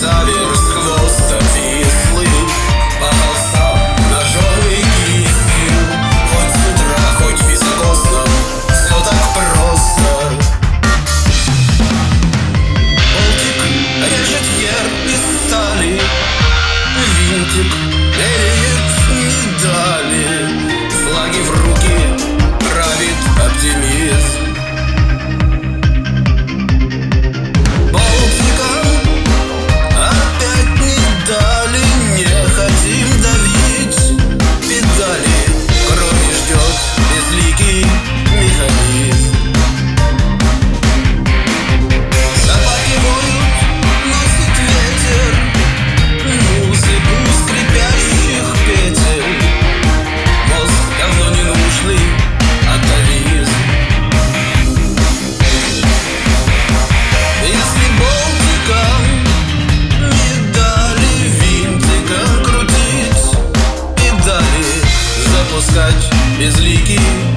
Заверх хвоста вислы Полосал ножовый Хоть с утра, хоть безопасно Все так просто. Болтик режет ер стали. Винтик меряет медали Флаги в руки безликий.